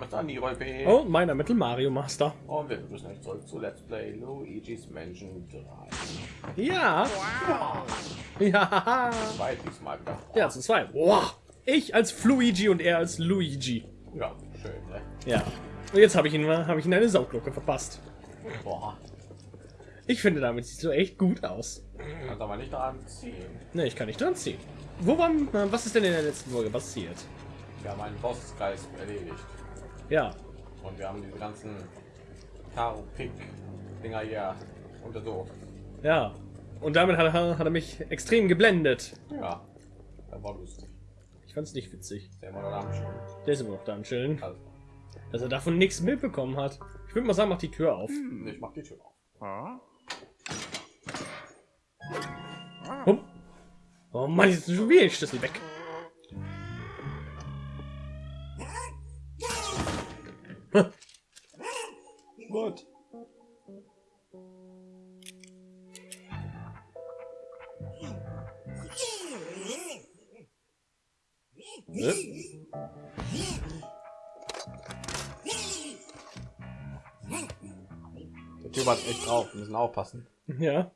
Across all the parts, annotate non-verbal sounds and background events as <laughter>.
Name ist Andy P. Oh, mein Name ist Mario Master. Und wir müssen euch zurück zu Let's Play Luigi's Mansion 3. Ja. Ja. Zwei diesmal wieder. Ja, zu zwei. Boah. Ich als Fluigi und er als Luigi. Ja, schön, ne? Ja. Und jetzt habe ich ihn habe ich ihn eine Saugglocke verpasst. Boah. Ich finde, damit sieht so echt gut aus. Kannst aber nicht dran ziehen. Ne, ich kann nicht dran ziehen. Wo war, was ist denn in der letzten Folge passiert? Wir haben einen Bossgeist erledigt. Ja. Und wir haben diese ganzen Karo Pick Dinger hier untersucht. Ja. Und damit hat er, hat er mich extrem geblendet. Ja, das war lustig. Ich fand es nicht witzig. Der. Der ist immer noch da am Chillen. Also, Dass er davon nichts mitbekommen hat. Ich würde mal sagen, mach die Tür auf. ich mach die Tür auf. Hup. Oh Mann, jetzt ist schon wieder ein Schlüssel weg. Gut. Ne? Der Typ hat echt drauf. Wir müssen aufpassen. Ja.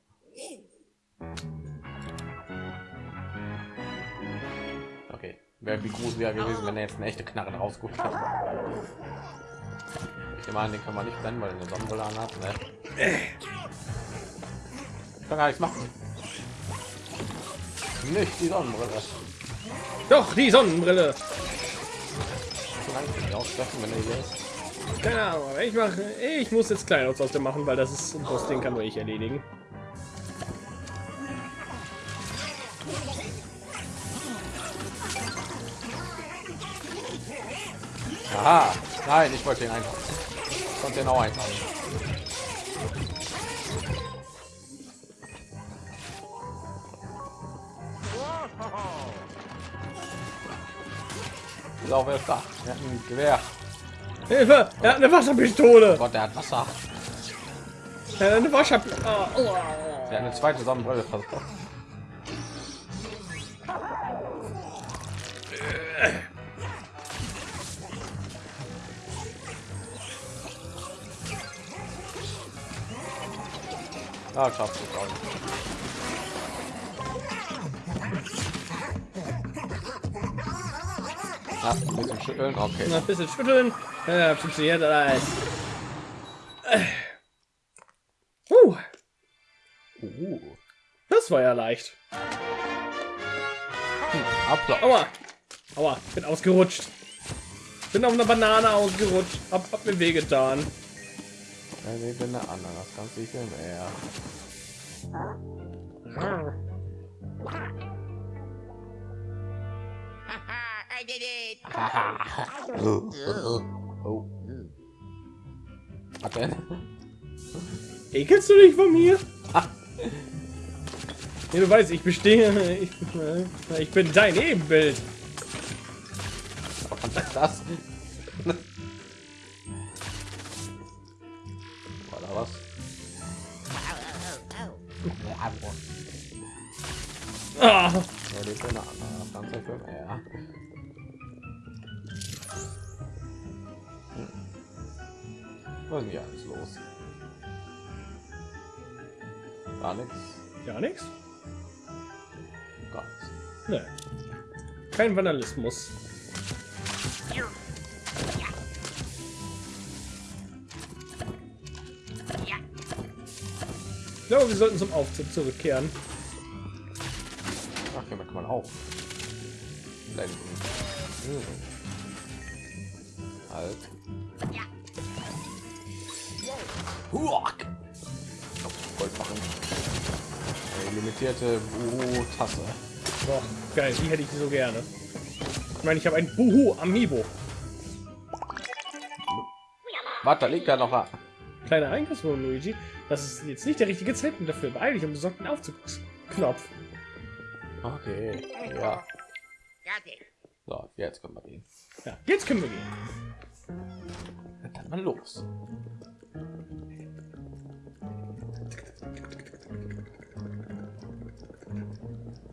Okay. Wäre wie gruselig wäre gewesen, wenn er jetzt eine echte Knarre rausguckt. Ich an, den kann man nicht blenden, weil er eine Sonnenbrille anhat. Ne? Ich kann gar nichts machen. Nicht die Sonnenbrille. Doch, die Sonnenbrille. Kann. Keine Ahnung, aber ich mache. Ich muss jetzt Kleinauts aus dem machen, weil das ist ein Boss, den kann nur ich erledigen. Aha. Nein, ich wollte ihn einfach. Konnte ihn auch auch wer ist da? Er hat ein Gewehr. Hilfe! Er hat eine Wasserpistole! Oh Gott, der hat Wasser. Er hat eine Wasser. Oh, oh. Der hat eine zweite Sonnenbrille versucht. Ah, schaffst du auch nicht. Ja, ein bisschen schütteln, okay. Ein bisschen schütteln. Ja, funktioniert alles. Uh, Uh, das war ja leicht. Applaus. Aua. Aua, bin ausgerutscht. Bin auf einer Banane ausgerutscht. Hab, hab mir wehgetan. Eine Ananas, ganz sicher mehr. I did it. Oh. Was denn? Ekelst du dich von mir? <laughs> Ja, du weißt, ich bestehe. Ich, ich bin dein Ebenbild. Was ist das? Ja, die ist eine Ananas, ganz sicher mehr. Hm. Was ist hier alles los? Gar nichts. ja, nix. Gar nichts. Ne. Kein Vandalismus. Ich glaube, wir sollten zum Aufzug zurückkehren. Blenden. Hm. Halt. Huak. Gold machen. Eine limitierte Tasse. Boah, geil, die hätte ich so gerne. Ich meine, ich habe ein Buhu Amiibo. Warte, da liegt ja noch was. Kleiner Einkaufswagen, Luigi. Das ist jetzt nicht der richtige Zeitpunkt dafür. Beeil dich und besorgt den Aufzugsknopf. Okay. Ja. It. So, jetzt können wir gehen. Ja, jetzt können wir gehen. Dann mal los.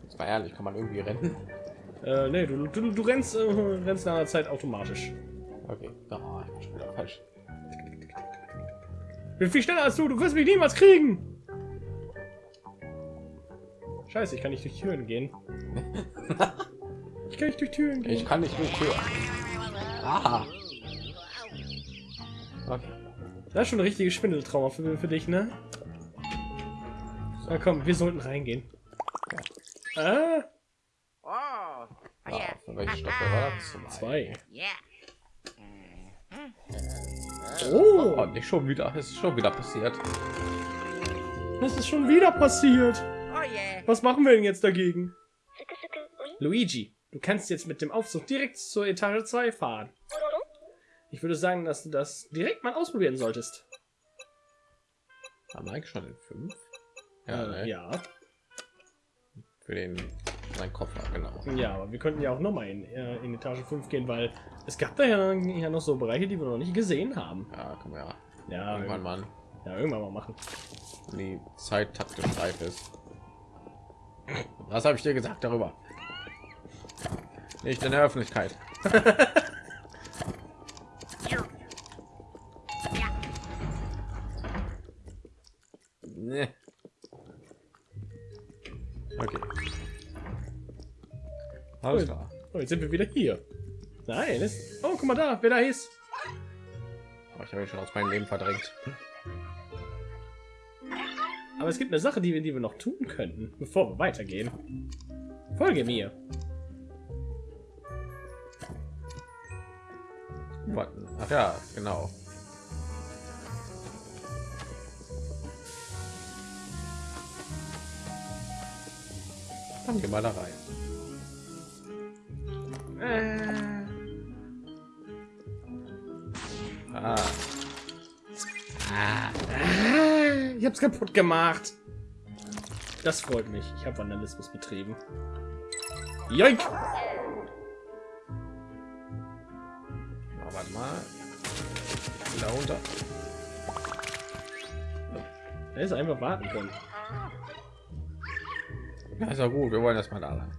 Jetzt mal ehrlich, kann man irgendwie rennen? Äh, nee, du, du, du rennst, äh, rennst nach einer Zeit automatisch. Okay, ah, ich bin schon wieder falsch. Ich bin viel schneller als du. Du wirst mich niemals kriegen. Scheiße, ich kann nicht durch Türen gehen. <laughs> Ich kann nicht durch Türen gehen. Ich kann nicht durch Tür. Aha. Okay. Das ist schon ein richtiges Schwindeltrauma für, für dich, ne? Na komm, wir sollten reingehen. Ah, Oh. Oh, Ah, yeah. von welcher Staffel war das? Zwei. Yeah. Oh, Oh, nicht schon wieder. Es ist schon wieder passiert. das ist schon wieder passiert. Oh, yeah. Was machen wir denn jetzt dagegen? Luigi, du kannst jetzt mit dem Aufzug direkt zur Etage 2 fahren. Ich würde sagen, dass du das direkt mal ausprobieren solltest. Haben wir eigentlich schon den fünf? Ja, Äh, ne? ja. Für den mein Koffer, genau. Ja, aber wir könnten ja auch noch mal in, äh, in Etage 5 gehen, weil es gab da ja, ja noch so Bereiche, die wir noch nicht gesehen haben. Ja, man ja Ja, irgendwann mal, ja, irgendwann mal machen. die Zeit taktisch reif ist. Was habe ich dir gesagt darüber? Nicht in der Öffentlichkeit. Nee. Okay. Alles klar. Oh, jetzt sind wir wieder hier. Nein, ist... Oh, guck mal da, wer da ist. Oh, ich habe ihn schon aus meinem Leben verdrängt. Aber es gibt eine Sache, die wir, die wir noch tun könnten, bevor wir weitergehen. Folge mir. Warten. Ach ja, genau. Dann geh mal da rein. Äh, Ah, äh, ich hab's kaputt gemacht. Das freut mich. Ich habe Vandalismus betrieben. Joink! Mal. Da runter. Da ist einfach warten können. Ja, ist ja gut. Wir wollen erst mal da lang.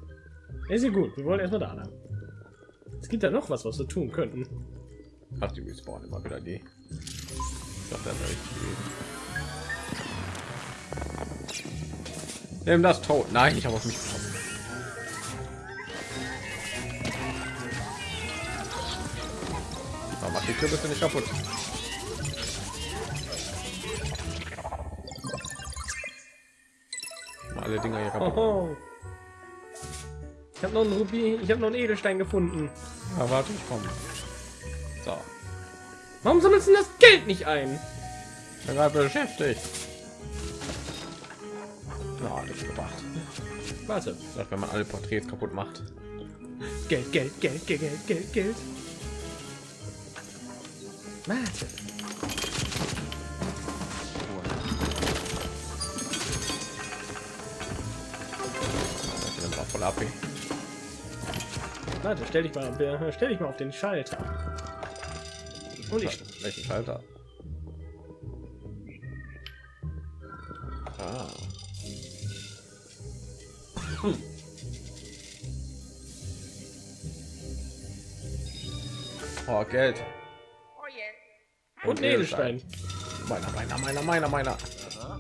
Ist ja gut. Wir wollen erstmal da lang. Es gibt da noch was, was wir tun könnten. Ach, die respawnen immer wieder die. Ich dachte, das richtig. Nimm das tot. Nein, ich habe auf mich geschossen. So, mach die Kürbisse nicht kaputt. Mal alle Dinger hier kaputt. Oho. Ich habe noch einen Ruby, ich habe noch einen Edelstein gefunden. Ja, warte, ich komme. So, Warum sammelst du das Geld nicht ein? ich bin gerade beschäftigt. Na, nicht gebracht. Warte. Sagt, wenn man alle Porträts kaputt macht. Geld, Geld, Geld, Geld, Geld, Geld, Ich bin drauf voll AP. Warte, stell dich mal, stell dich mal auf den Schalter. Und ich, Welchen Schalter? Ah. Oh, Geld. Oh, und Edelstein. Meiner, meiner, meiner, meiner, meiner.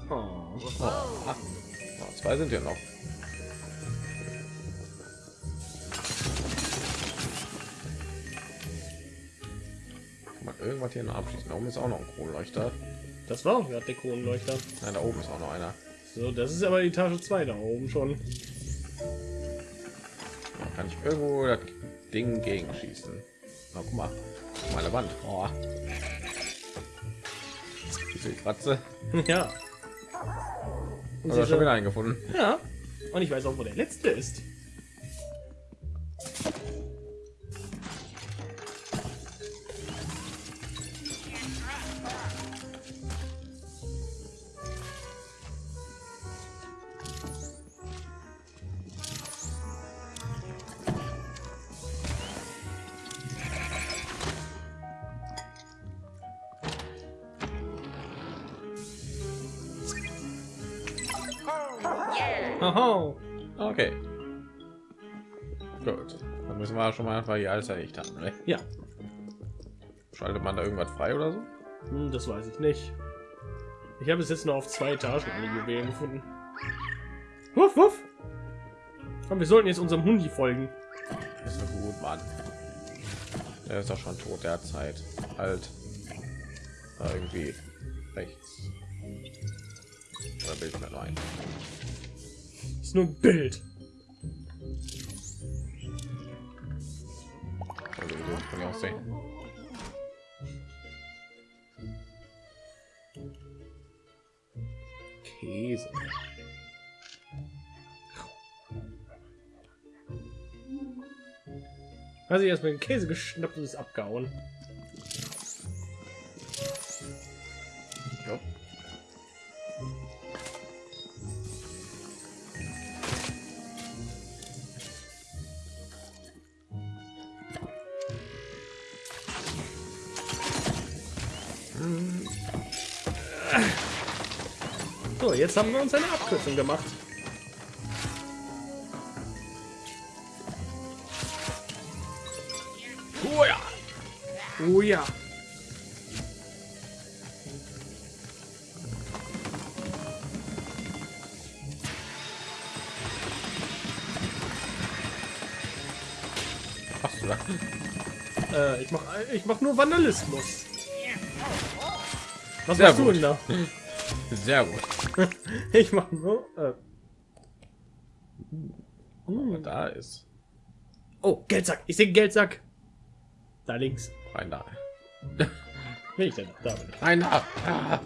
Oh. Oh. Oh, zwei sind hier noch. Kann man irgendwas hier noch abschließen? Da oben ist auch noch ein Kronleuchter. Das war auch gerade der Kronleuchter. Nein, da oben ist auch noch einer. So, das ist aber die Etage 2 da oben schon. Da kann ich irgendwo das Ding gegen schießen. Na, guck mal. Meine Wand. Diese Kratze. <laughs> ja. Und diese- schon wieder eingefunden. ja. Und ich weiß auch, wo der letzte ist. Schon mal einfach hier alles erledigt haben. Ne? Ja. Schaltet man da irgendwas frei oder so? Hm, das weiß ich nicht. Ich habe es jetzt nur auf zwei Etagen alle Juwelen gefunden. Wuff, wuff. Komm, wir sollten jetzt unserem Hundi folgen. Das ist doch gut, Mann. Der ist doch schon tot, der hat Zeit. Alt. Da irgendwie rechts. Oder Bild mir rein. Ist nur ein Bild. Also wie kann ich auch sehen. Käse. Also erst mit dem Käse geschnappt und ist abgehauen. So, jetzt haben wir uns eine Abkürzung gemacht. Oh ja. Oh ja. Äh, ich mach, ich mach nur Vandalismus. Was Sehr machst du gut. denn da? Sehr gut. <laughs> Ich mach nur. Äh, Aber da ist oh, Geldsack. Ich sehe Geldsack. Da links. rein da. <laughs> Will ich denn? Da bin ich. Rein da. Ah.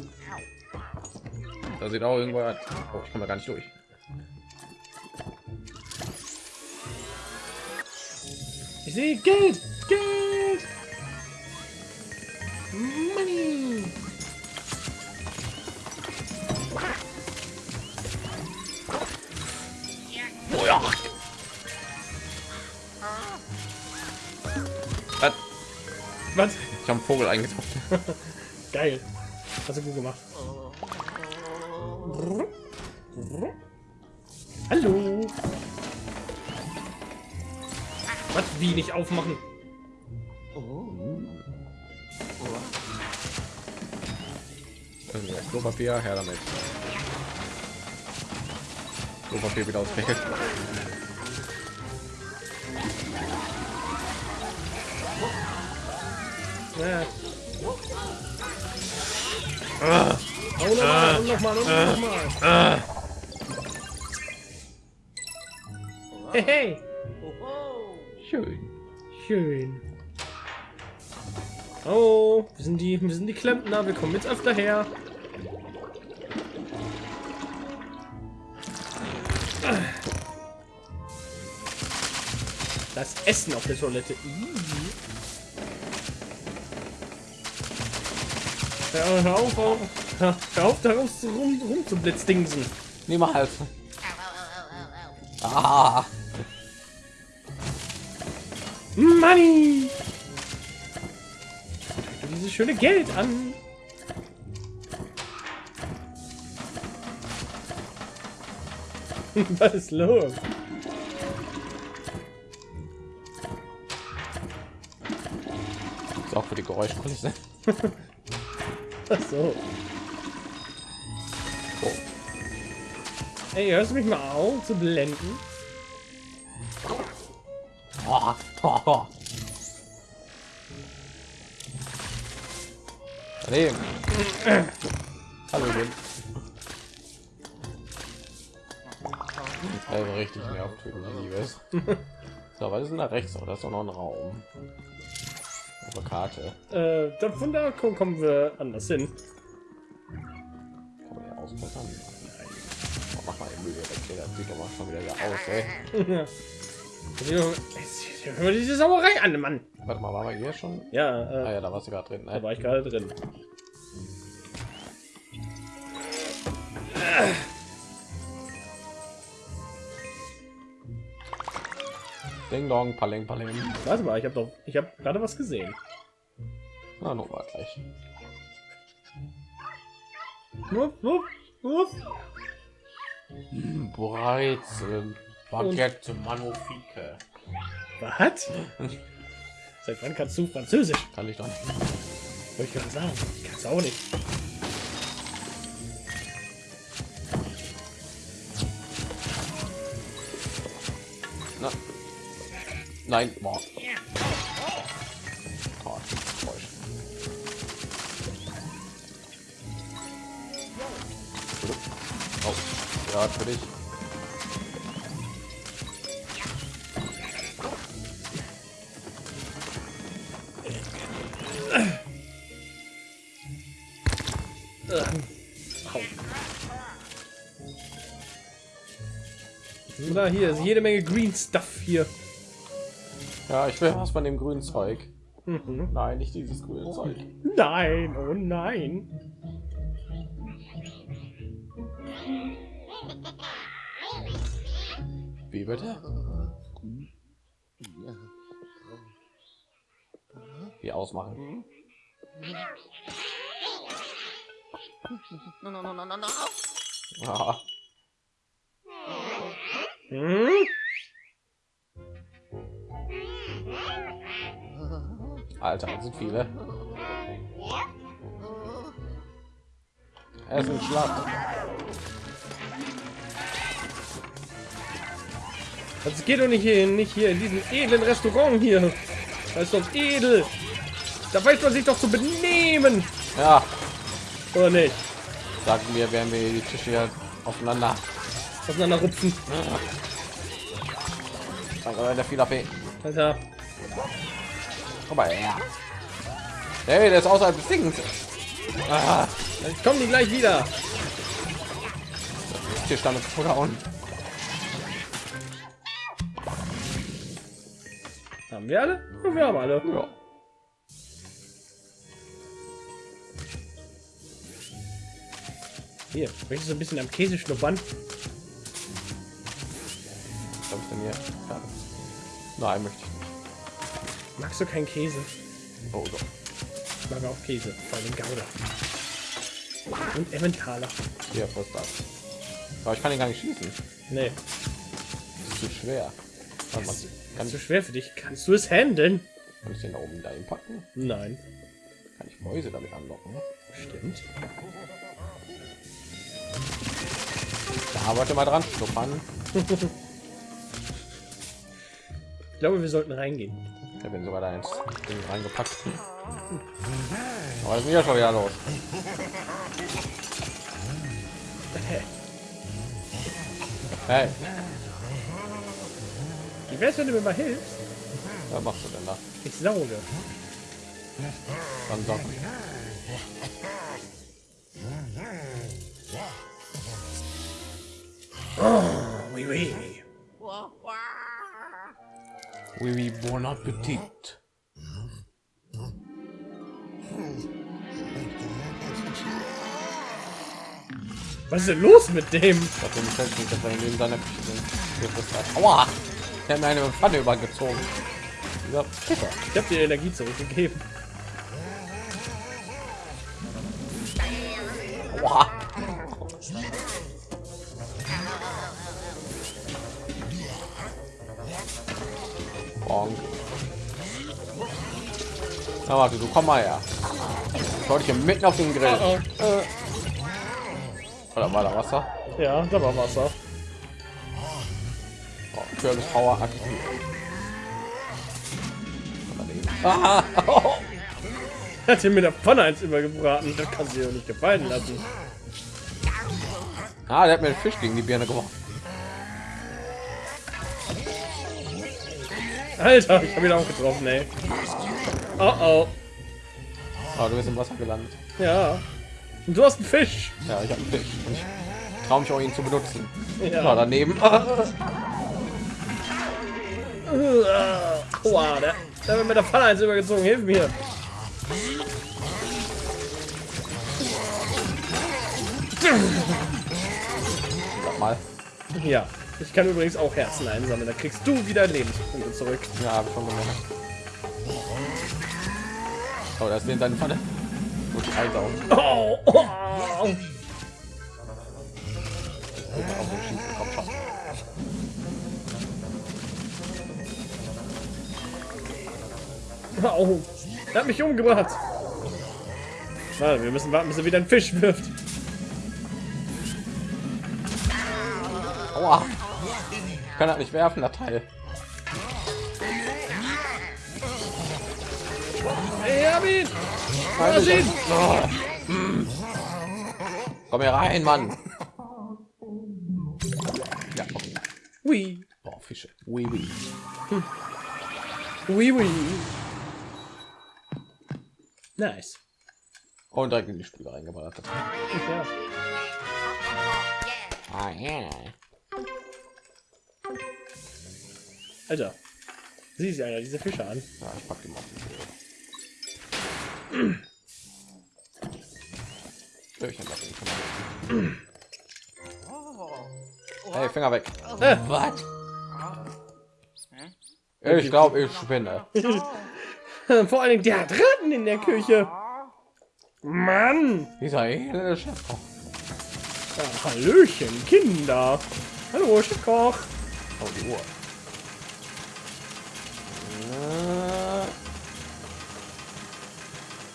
Da sieht auch irgendwo. Oh, ich komme da gar nicht durch. Ich sehe Geld. Geld. Money. Ja. Was? Was? Ich habe einen Vogel eingetaucht. <laughs> Geil. Hast du gut gemacht. Hallo. Was? Wie nicht aufmachen? Also, Klopapier, her damit. Klopapier wieder auswählen. Ja. Oh, nochmal, und nochmal, und nochmal. Hey, hey. Schön. Schön. Oh, wir sind die, wir sind die Klempner. Wir kommen jetzt öfter her. Essen auf der Toilette. Hör, hör auf, hör, auf, daraus rum, rum zu blitzdingsen. Niemals. Ah. Money! Dieses schöne Geld an. <laughs> Was ist los? Für die Geräuschkulisse. <laughs> Ach so. Oh. Ey, hörst du mich mal auf zu blenden? <laughs> Oh, oh, oh. Daneben. Hallo, Lin. Also richtig nervt, wenn ich liebes. So, was ist denn da rechts? Oh, da ist doch noch ein Raum. Auf der Karte. Äh, da, von da kommen, wir anders hin. Kann man ja ausbessern? Nein. Oh, mach mal die Mühe weg. hier. Das sieht doch mal schon wieder hier aus, ey. <laughs> Hör diese Sauerei an, Mann. Warte mal, waren wir hier schon? Ja, Ah äh, ja, da warst du gerade drin. da Ne? war ich gerade drin. Ding dong, paleng, paleng. Warte mal, ich habe doch, ich habe gerade was gesehen. Na, noch mal gleich. Wupp, wupp, wupp. Hm, Brezel. Baguette, Manofike. Was? Seit wann kannst du Französisch? Kann ich doch nicht. Wollte ich gerade sagen. Kannst du auch nicht. Nein, boah. Oh. Oh, ja, für dich. Oder hier ist jede Menge Green Stuff hier. Ja, ich will was von dem grünen Zeug. Mhm. Nein, nicht dieses grüne Zeug. Nein, oh nein. Wie bitte? Wie ausmachen? No, no, no, no, no, no. Ja. Hm? Alter, das sind viele. Er ist Schlacht. Das geht doch nicht hier, nicht hier in diesem edlen Restaurant hier. Das ist doch edel. Da weiß man sich doch zu benehmen, Ja, oder nicht? sagen wir, werden wir die Tische hier aufeinander. Auseinanderrupfen. Danke, der viel AP. Alter. Komm mal her. Hey, der ist außerhalb des Dings. Ah, Dann kommen die gleich wieder. hier stand vorgehauen. Haben wir alle? Ja, wir haben alle. Ja. Hier, möchtest du ein bisschen am Käse schnuppern? Was habe ich denn hier? Nein, möchte ich. Magst du keinen Käse? Oh, doch. Ich mag auch Käse, vor allem Gouda. Und Emmentaler. Hier, was das? Aber ich kann ihn gar nicht schießen. Nee, Das ist zu schwer. Warte mal, kann, zu schwer für dich. Kannst du es handeln? kann ich den da oben dahin packen? Nein. Kann ich Mäuse damit anlocken? Stimmt. Da wollte mal dran schnuppern. <laughs> Ich glaube, wir sollten reingehen. Ich habe ihn sogar da ins Ding reingepackt. Aber ist ja schon wieder los. Hey, Wie wär's, wenn du mir mal hilfst? was machst du denn da? Ich sauge. Dann sag Oui, oui. Oui, oui, bon appetit. Was ist denn los mit dem? Ich hab den nicht, dass er in seiner Küche das- Aua! Der hat mir eine Pfanne übergezogen. Dieser Pisser. Ich habe dir Energie zurückgegeben. Aua! Na warte, du komm mal her. Ich wollte hier mitten auf den Grill. Oh, Oder war da Wasser? Ja, da war Wasser. Oh, Kürbis Power aktiv. Ah, <laughs> Hat ihn mit der Pfanne eins übergebraten. Das kann sie ja nicht gefallen lassen. ah, der hat mir den Fisch gegen die Birne geworfen. Alter, ich habe ihn auch getroffen, ey. Oh oh. Ah, du bist im Wasser gelandet. Ja. Und du hast einen Fisch. Ja, ich habe einen Fisch. Und ich traue mich auch ihn zu benutzen. Ja. Ja, daneben. <laughs> Aua, der, der hat mir mit der Pfanne eins übergezogen. Hilf mir. Sag mal. Ja. Ich kann übrigens auch Herzen einsammeln. Da kriegst du wieder Lebenspunkte zurück. Ja, habe ich schon gemerkt. Oh, da ist in seine Pfanne. Gut, einsaugen. Oh, oh, oh. Au. Er hat mich umgebracht. Warte, wir müssen warten, bis er wieder einen Fisch wirft. Aua. Ich kann das nicht werfen, das Teil. Lass ihn! Oh. Mm. Komm hier rein, Mann. Ja, okay. Ui. Boah, Fische. Ui, ui. Ui, ui. Nice. Und direkt in die Spüle reingeballert. Ja. Ah, ja. Alter. Sieh sich einer diese Fische an. ja ich pack die mal. <clears throat> Mal. Hey, Finger weg. Äh, Was? Ich glaube, ich spinne. <laughs> vor allen Dingen, der hat Ratten in der Küche. Mann. Dieser elende Chefkoch. Ja, Hallöchen, Kinder. Hallo, Chefkoch. Oh, die Uhr.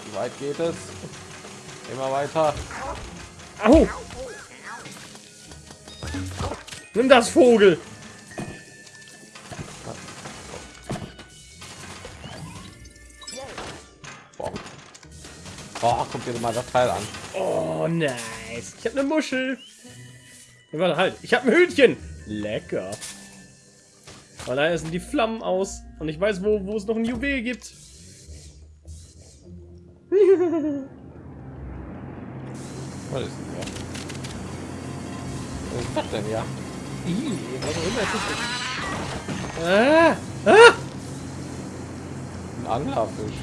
Wie weit geht es? Immer weiter. Au. Nimm das Vogel. Boah. Guck dir mal das Teil an. Oh, nice. Ich habe eine Muschel. Warte, halt. Ich habe ein Hühnchen. Lecker. Aber leider sind die Flammen aus. Und ich weiß, wo, wo es noch ein Juwel gibt. Was ist denn hier? Was ist das denn ja? Ih, was auch immer ist. Ah, ah. Ein Anglerfisch.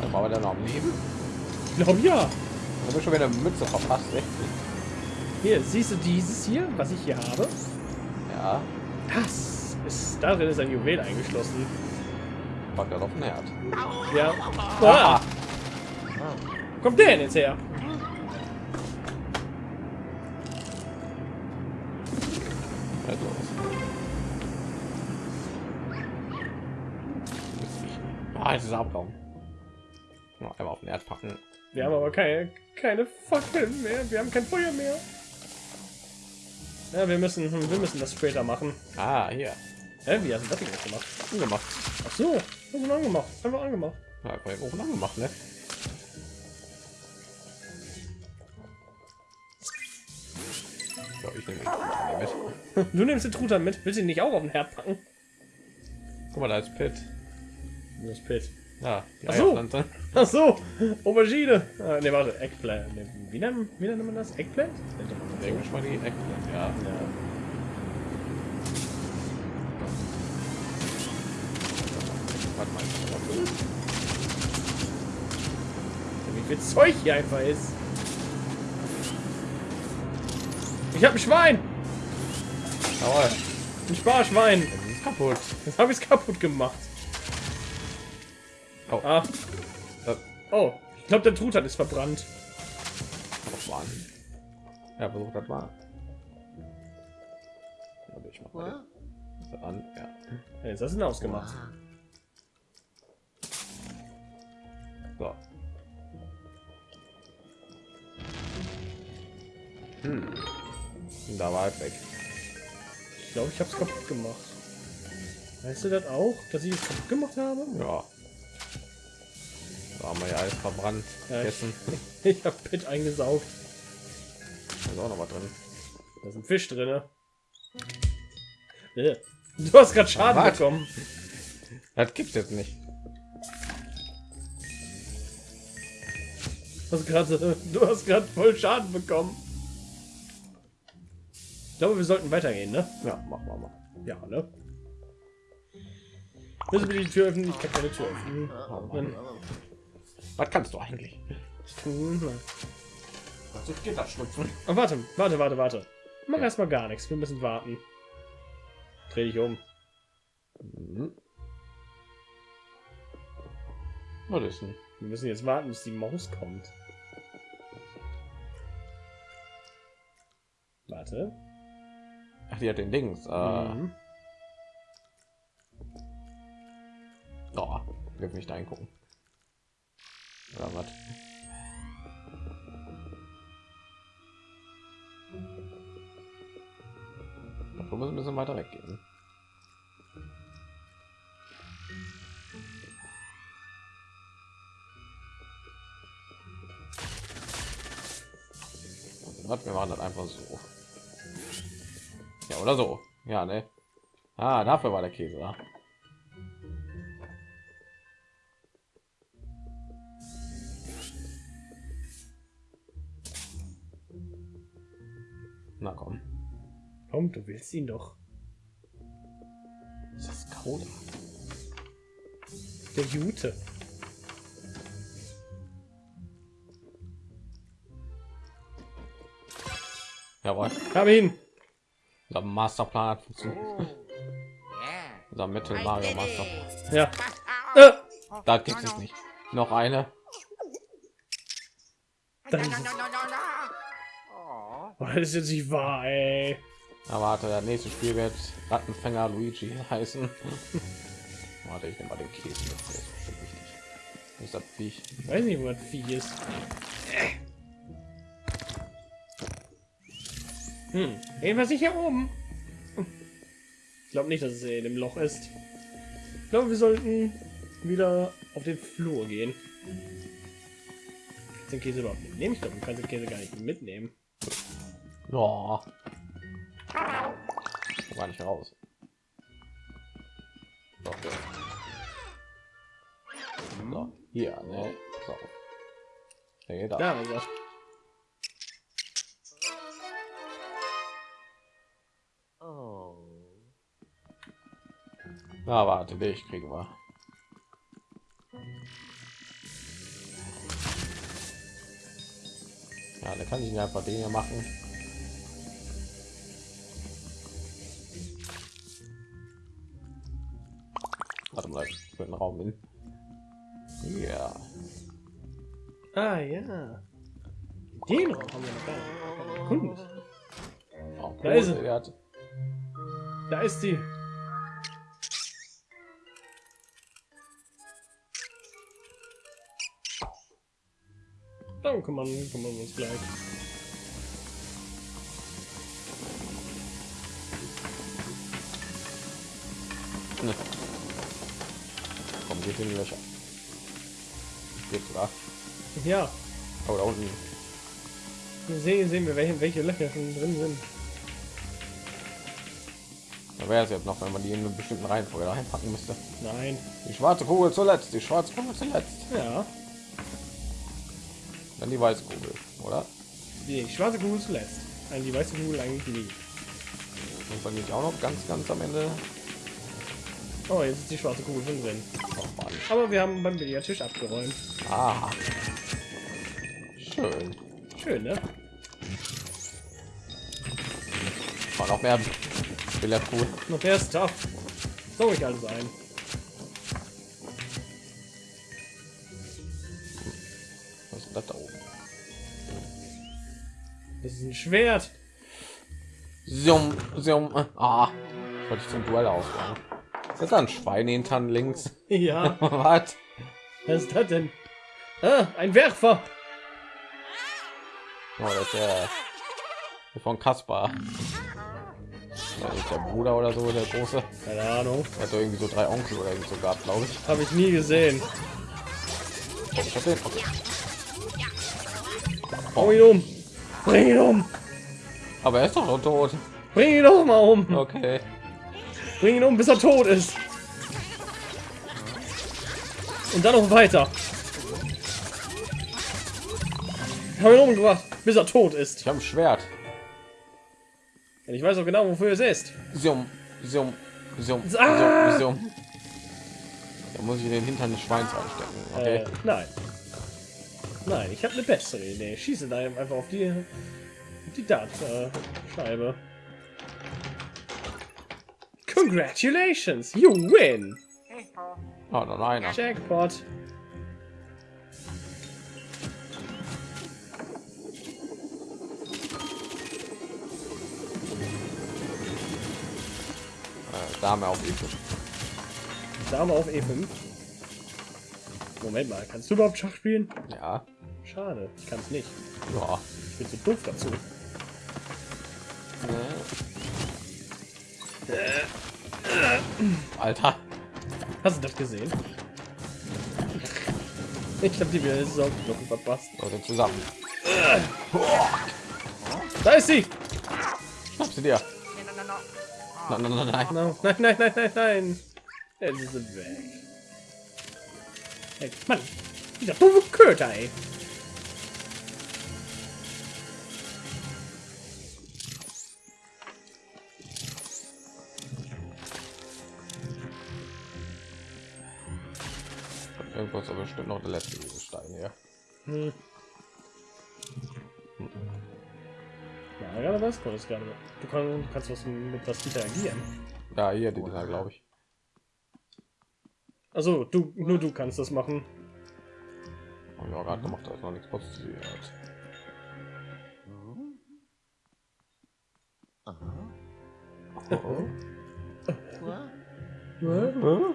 Dann war der noch am Leben. Ich glaube ja. Ich habe schon wieder eine Mütze verpasst. Echt. Hier, siehst du dieses hier, was ich hier habe? Ja, Das ist, darin ist ein Juwel eingeschlossen. packt er auf den Herd. Ja. Ah. Ah, kommt der denn jetzt her? Halt los. Ah, jetzt ist er Abraum. Noch einmal auf den Herd packen. Wir haben aber keine, keine Fackeln mehr. Wir haben kein Feuer mehr. Ja, wir müssen, hm, wir müssen das später machen. Ah, hier. Hä, wie hast du das denn gemacht? Angemacht. Ach so, du angemacht. Einfach angemacht. Ja, einfach Ofen angemacht, ne? So, ich nehme mit. Du nimmst den Truthahn mit. Willst du ihn nicht auch auf den Herd packen? Guck mal, da ist Pit. Ist Pit? Ja, Ach so. <laughs> Ach so, Aubergine. Ah, ne, warte, Eggplant. Wie, nennt, wie nennt man das? Eggplant? Denke ich mal die Eckpflanze, ja. Ja. Warte mal. Wie viel Zeug hier einfach ist. Ich habe ein Schwein. Jawohl, Ein Sparschwein. das ist kaputt. Jetzt habe ich es kaputt gemacht. Oh, Ah, das oh. Ich glaube, der Truthahn ist verbrannt. das war an. Ja, versucht das mal. Warte, ich mach mal den- das an. Ja. Ja, jetzt hast du ihn ausgemacht. So. Hm. Da war es weg. Ich glaube, ich habe es kaputt gemacht. Weißt du das auch, dass ich es kaputt gemacht habe? Ja. Haben wir ja alles verbrannt. Ja, ich- Gegessen. <laughs> Ich habe Pit eingesaugt. Da ist auch noch was drin. Da ist ein Fisch drin. Äh. Du hast gerade Schaden Was? bekommen. Das gibt's jetzt nicht. Du hast gerade du hast gerade voll Schaden bekommen. Ich glaube, wir sollten weitergehen, ne? Ja, machen wir mal. Ja, ne? Müssen wir die Tür öffnen? Ich kann keine Tür öffnen. Was kannst du eigentlich? Also geht schlüpfen. Oh, warte, warte, warte, warte. Mach erstmal gar nichts. Wir müssen warten. Dreh dich um. Mhm. Was ist denn? Wir müssen jetzt warten, bis die Maus kommt. Warte. Ach, die hat den Dings. Äh, Mhm. oh, wir nicht eingucken. Oder was? Wir müssen ein bisschen weiter weggehen. Was, wir machen das einfach so. Ja, oder so. Ja, ne? Ah, dafür war der Käse da. Komm, du willst ihn doch. Das ist Cola. Der Jute. Jawohl. Hab ihn. Unser Masterplan hat funktioniert. Yeah. Unser Mittel Mario did Master. it. Ja. Oh, <laughs> Äh, Da gibt es nicht. Noch eine. No. Oh. oh, das ist jetzt nicht wahr, ey. Aber warte, das nächste Spiel wird Rattenfänger Luigi heißen. <laughs> warte, ich nehme mal den Käse. Der ist bestimmt wichtig. Wo ist das Viech? Ich weiß nicht, wo das Vieh ist. Hm. Jedenfalls nicht hier oben. Ich glaube nicht, dass es in dem Loch ist. Ich glaube, wir sollten wieder auf den Flur gehen. Kannst den Käse überhaupt mitnehmen? Ich glaube, du kannst den Käse gar nicht mitnehmen. Ja. War nicht raus. Doch, ja. So, hier, ne? So. Nee, da. Ist er. Oh. Na, warte, dich kriegen wir. Ja, da kann ich einfach Dinge machen. Warte mal, ich will einen Raum hin. Ja, Ah, ja. Den Raum haben wir noch gar nicht oh, Da ist er. hat Da ist sie. Darum kümmern, kümmern wir uns gleich. In die Löcher. Geht sogar. Ja, Oh, da unten. wir sehen, sehen wir, welche, welche Löcher schon drin sind. Da wäre es jetzt noch, wenn man die in einer bestimmten Reihenfolge reinpacken müsste. Nein. Die schwarze Kugel zuletzt, die schwarze Kugel zuletzt. Ja, Dann die weiße Kugel, oder? die schwarze Kugel zuletzt. An die weiße Kugel eigentlich nie. Und dann nicht auch noch ganz, ganz am Ende. Oh, jetzt ist die schwarze Kugel schon drin. Oh, Mann. Aber wir haben beim Billardtisch abgeräumt. Ah. Schön. Schön, ne? War noch mehr Billardkugeln. Noch ist tough. So ich alles ein. Was ist das da oben? Das ist ein Schwert. Zoom, zoom. Ah. Ich wollte ich zum Duell auswagen. Ist das da ein Schwein hintern links? <laughs> Ja, <laughs> Was? was ist das denn? Ah, ein Werfer. Oh, das ist der der von Kaspar. Der Bruder oder so, der große. Keine Ahnung. Er hat doch irgendwie so drei Onkel oder irgendwie so gehabt, glaube ich. Habe ich nie gesehen. Oh, ich hab den. Okay. Hau ihn um. Bring ihn um. Aber er ist doch schon tot. Bring ihn doch mal um. Okay. Bring ihn um, bis er tot ist. Und dann noch weiter. Ich habe ihn umgebracht, bis er tot ist. Ich habe ein Schwert. Und ich weiß auch genau, wofür es ist. Zoom, zoom, zoom, Ah! zoom. Da muss ich in den Hintern des Schweins einstecken. Okay. Äh, nein. Nein, ich habe eine bessere Idee. Schieße da einfach auf die, die Dart-Scheibe. Congratulations, you win! Oh, noch einer. Jackpot. Äh, Dame auf E5. Dame auf E5. Moment mal, kannst du überhaupt Schach spielen? Ja. Schade, ich kann es nicht. Ja. Ich bin zu doof dazu. Alter. Hast du das gesehen? Ich habe die wieder Saugknochen verpasst. Leute zusammen. Da ist sie! Schnapp sie dir. No, no, no, no. Nein, nein, nein, nein. No, nein, nein, nein, nein, nein. Jetzt ist sie weg. Hey, Mann, dieser doofe Köter, ey. Irgendwo ist aber bestimmt noch der letzte Stein hier. Hm. Ja, gerade was kommt es gerade. Du kannst, kannst was mit was interagieren. Ja, hier, die da, glaube ich. Also du, nur du kannst das machen. Wir auch gerade gemacht, da ist noch nichts passiert. Uh-huh. Oh,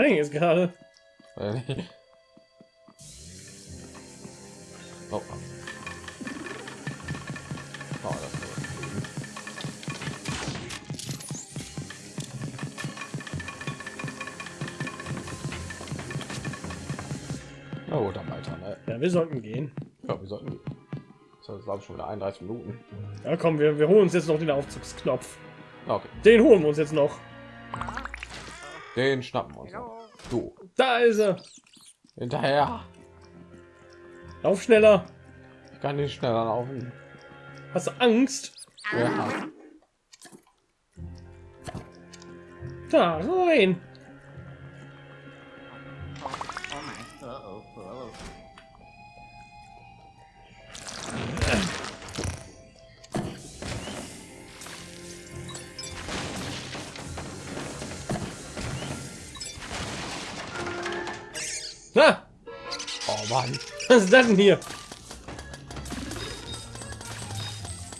nein, jetzt gerade. Oh. Oh, Na gut, dann weiter, ne? Ja, wir sollten gehen. Ja, wir sollten. Das glaube ich, schon wieder 31 Minuten. Ja, komm, wir, wir holen uns jetzt noch den Aufzugsknopf. Okay, Den holen wir uns jetzt noch. Den schnappen wir uns. Du, Da ist er. hinterher. Lauf schneller. Ich kann nicht schneller laufen. Hast du Angst? Ja. Da rein. Na, Oh Mann. was ist das denn hier?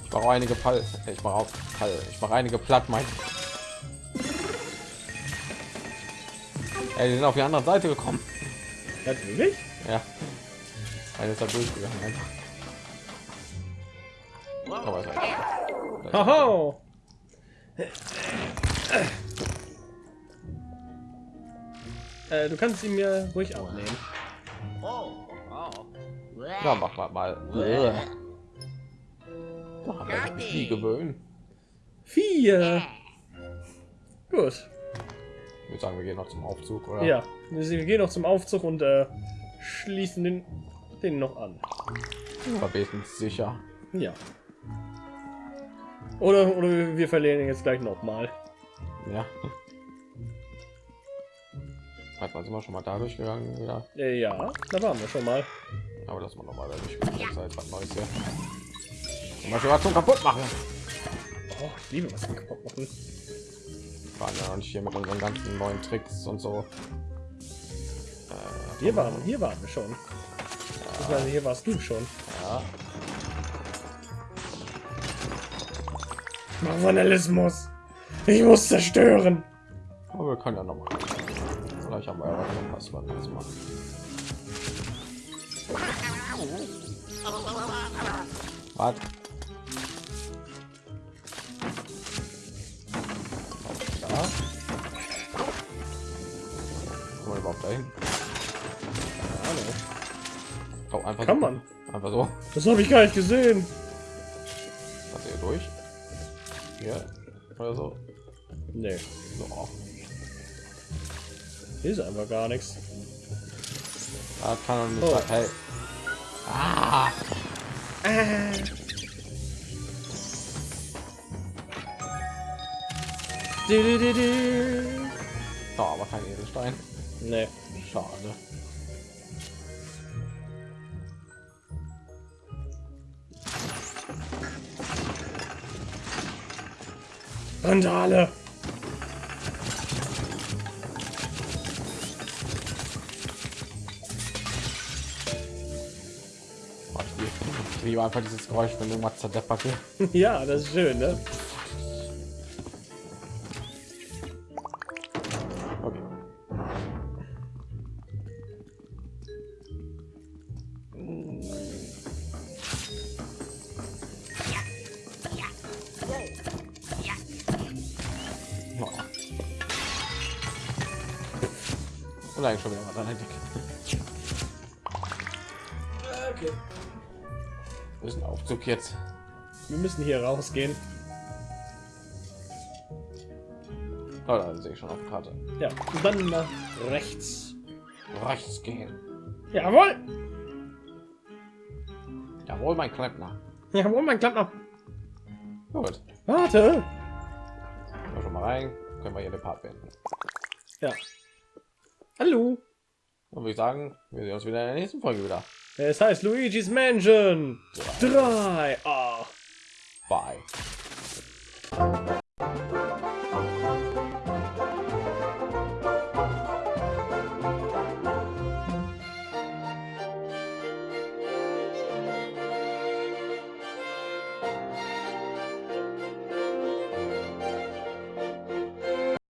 Ich mache einige Fall. Ich mache auch Fall. Ich mache einige platt, mein. Ey, die sind auf die andere Seite gekommen. Natürlich. Ja. Einer ist da durchgegangen einfach. Aber ist halt- Äh, du kannst ihn mir ruhig abnehmen. Oh. Oh. Ja, mach mal mal. Wir uns nie gewöhnen. Vier. Gut. Ich würde sagen, wir gehen noch zum Aufzug, oder? Ja, wir gehen noch zum Aufzug und äh, schließen den, den noch an. Aber wenigstens sicher. Ja. Oder, oder wir verlieren ihn jetzt gleich noch mal. Ja. Hat man sind wir schon mal da durchgegangen, ja. Äh, ja, da waren wir schon mal. Aber das man noch mal da durchgegangen. Das ist halt was Neues hier. Zum Beispiel was zum kaputt machen. Oh, ich liebe was wir kaputt machen. Wir waren ja noch nicht hier mit unseren ganzen neuen Tricks und so. Äh, Hier waren, hier waren wir schon. Ich meine, hier warst du schon. ja. Vandalismus. Ich muss zerstören. Aber wir können ja noch mal. Vielleicht haben wir ja was, machen. Was? Da. Kommen wir überhaupt dahin? Hallo. Oh, einfach Kann so. man. Einfach so. Das habe ich gar nicht gesehen. Was hier durch? Hier. Oder so. Nee, so. Hier ist einfach gar nichts. Das kann doch nicht Oh. Hey. Ah! Du, du, du, du. Da, aber kein Edelstein. Nee. Schade. Randale. liebe einfach dieses Geräusch, wenn irgendwas zerdeppert wird. <laughs> ja, das ist schön, ne? Okay. Oh. Eigentlich schon wieder mal an der Decke. Okay. Wir müssen Aufzug jetzt. Wir müssen hier rausgehen. Oh, da sehe ich schon auf der Karte. Ja, und dann nach rechts. Rechts gehen. Jawohl! Jawohl, mein Klempner. Jawohl, mein Klempner. Gut. Warte! Wir schon mal rein. Können wir hier den Part beenden. Ja. Hallo. Und würde ich sagen, wir sehen uns wieder in der nächsten Folge wieder. Es heißt Luigi's Mansion 3. Ah. Bye.